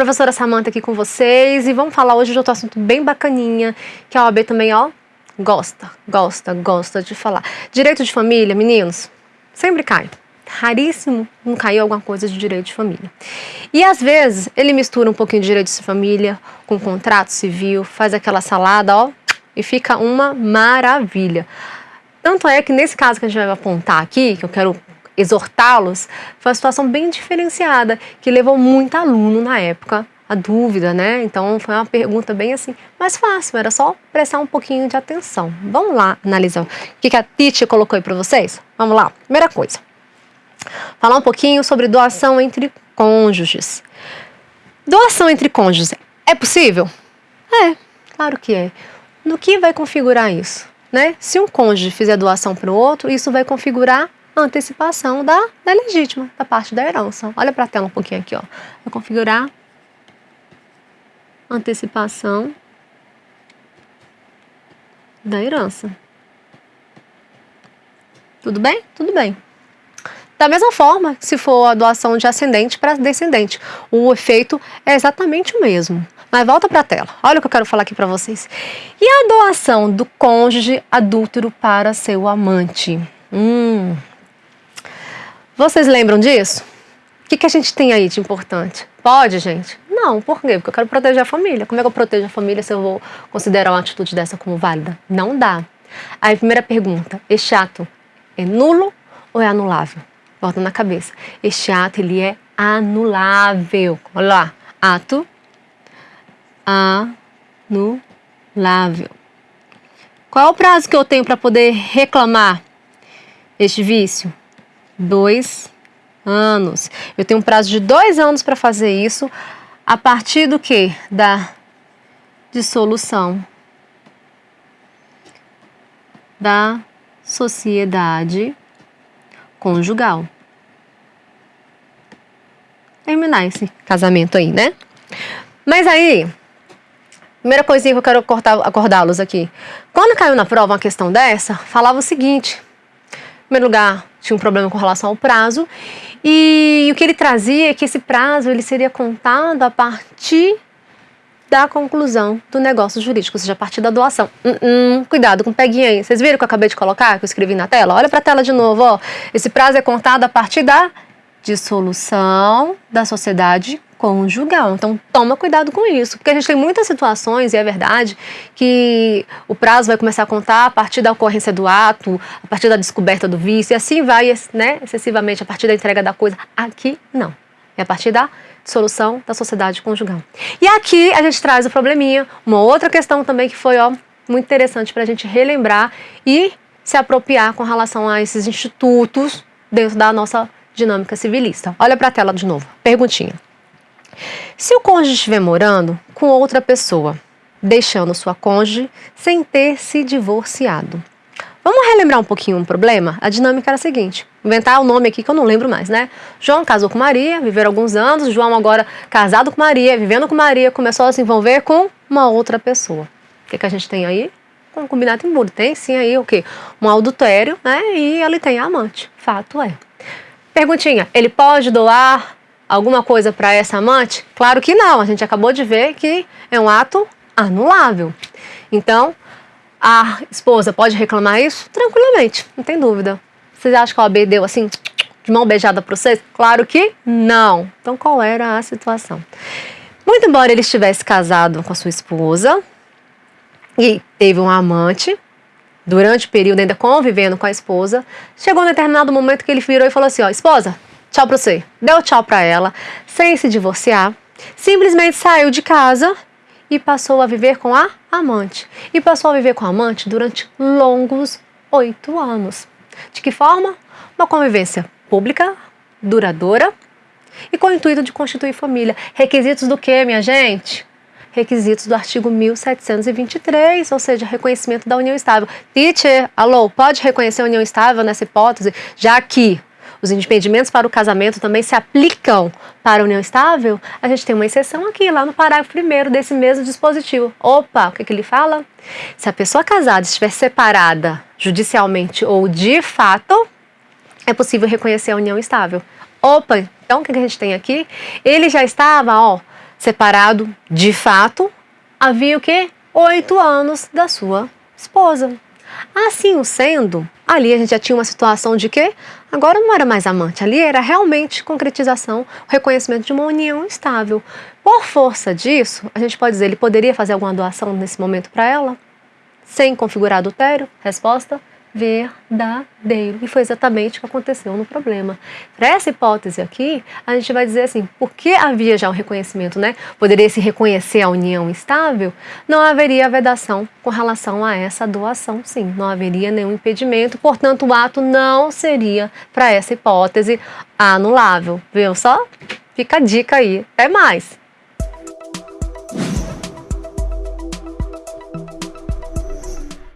Professora Samanta aqui com vocês e vamos falar hoje de outro assunto bem bacaninha, que a OAB também, ó, gosta, gosta, gosta de falar. Direito de família, meninos, sempre cai. Raríssimo não caiu alguma coisa de direito de família. E às vezes ele mistura um pouquinho de direito de família com contrato civil, faz aquela salada, ó, e fica uma maravilha. Tanto é que nesse caso que a gente vai apontar aqui, que eu quero exortá-los, foi uma situação bem diferenciada, que levou muito aluno na época a dúvida, né? Então foi uma pergunta bem assim, mais fácil, era só prestar um pouquinho de atenção. Vamos lá analisar o que, a Titi colocou aí para vocês? Vamos lá, primeira coisa. Falar um pouquinho sobre doação entre cônjuges. Doação entre cônjuges é possível? É, claro que é. No que vai configurar isso? Né? Se um cônjuge fizer doação para o outro, isso vai configurar antecipação da, da legítima, da parte da herança. Olha para a tela um pouquinho aqui, ó. Vou configurar antecipação da herança. Tudo bem? Tudo bem. Da mesma forma, se for a doação de ascendente para descendente, o efeito é exatamente o mesmo. Mas volta para a tela. Olha o que eu quero falar aqui para vocês. E a doação do cônjuge adúltero para seu amante? Hum, vocês lembram disso? O que, que a gente tem aí de importante? Pode, gente? Não, por quê? Porque eu quero proteger a família. Como é que eu protejo a família se eu vou considerar uma atitude dessa como válida? Não dá. Aí, primeira pergunta: este ato é nulo ou é anulável? Volta na cabeça. Este ato, ele é anulável. Olha lá. Ato anulável. Qual é o prazo que eu tenho para poder reclamar este vício? Dois anos. Eu tenho um prazo de dois anos para fazer isso, a partir do que? Da dissolução da sociedade conjugal. Terminar esse casamento aí, né? Mas aí, primeira coisinha que eu quero acordá-los aqui. Quando caiu na prova uma questão dessa, falava o seguinte: em primeiro lugar, tinha um problema com relação ao prazo. E o que ele trazia é que esse prazo ele seria contado a partir da conclusão do negócio jurídico, ou seja, a partir da doação. Hum, hum, cuidado com o peguinha aí. Vocês viram que eu acabei de colocar, que eu escrevi na tela? Olha para a tela de novo. Ó. Esse prazo é contado a partir da dissolução da sociedade conjugal. Então, toma cuidado com isso, porque a gente tem muitas situações, e é verdade, que o prazo vai começar a contar a partir da ocorrência do ato, a partir da descoberta do vício, e assim vai, né, excessivamente, a partir da entrega da coisa. Aqui, não. É a partir da dissolução da sociedade conjugal. E aqui a gente traz o probleminha, uma outra questão também que foi, ó, muito interessante para a gente relembrar e se apropriar com relação a esses institutos dentro da nossa dinâmica civilista. Olha para a tela de novo. Perguntinha. Se o cônjuge estiver morando com outra pessoa, deixando sua cônjuge sem ter se divorciado. Vamos relembrar um pouquinho um problema? A dinâmica era a seguinte: inventar o um nome aqui que eu não lembro mais, né? João casou com Maria, viveram alguns anos. João, agora casado com Maria, vivendo com Maria, começou a se envolver com uma outra pessoa. O que, que a gente tem aí? Combinado em burro. Tem sim aí o quê? Um adultério, né? E ele tem a amante. Fato é. Perguntinha: ele pode doar alguma coisa para essa amante? Claro que não, a gente acabou de ver que é um ato anulável. Então, a esposa pode reclamar isso tranquilamente, não tem dúvida. Vocês acham que a OAB deu assim, de mão beijada para vocês? Claro que não. Então, qual era a situação? Muito embora ele estivesse casado com a sua esposa e teve um amante, durante o período ainda convivendo com a esposa, chegou um determinado momento que ele virou e falou assim: ó, esposa, tchau pra você. Deu tchau pra ela, sem se divorciar, simplesmente saiu de casa e passou a viver com a amante. E passou a viver com a amante durante longos oito anos. De que forma? Uma convivência pública, duradoura e com o intuito de constituir família. Requisitos do que, minha gente? Requisitos do artigo 1723, ou seja, reconhecimento da união estável. Teacher, alô, pode reconhecer a união estável nessa hipótese, já que os impedimentos para o casamento também se aplicam para a união estável, a gente tem uma exceção aqui, lá no parágrafo 1 desse mesmo dispositivo. Opa, o que, que ele fala? Se a pessoa casada estiver separada judicialmente ou de fato, é possível reconhecer a união estável. Opa, então o que, que a gente tem aqui? Ele já estava, ó, separado de fato, havia o quê? Oito anos da sua esposa. Assim sendo, ali a gente já tinha uma situação de que agora não era mais amante, ali era realmente concretização, reconhecimento de uma união estável. Por força disso, a gente pode dizer, ele poderia fazer alguma doação nesse momento para ela? Sem configurar adultério? Resposta: verdadeiro. E foi exatamente o que aconteceu no problema. Para essa hipótese aqui, a gente vai dizer assim, porque havia já um reconhecimento, né? Poderia se reconhecer a união estável, não haveria vedação com relação a essa doação, sim. Não haveria nenhum impedimento, portanto, o ato não seria, para essa hipótese, anulável. Viu só? Fica a dica aí. Até mais!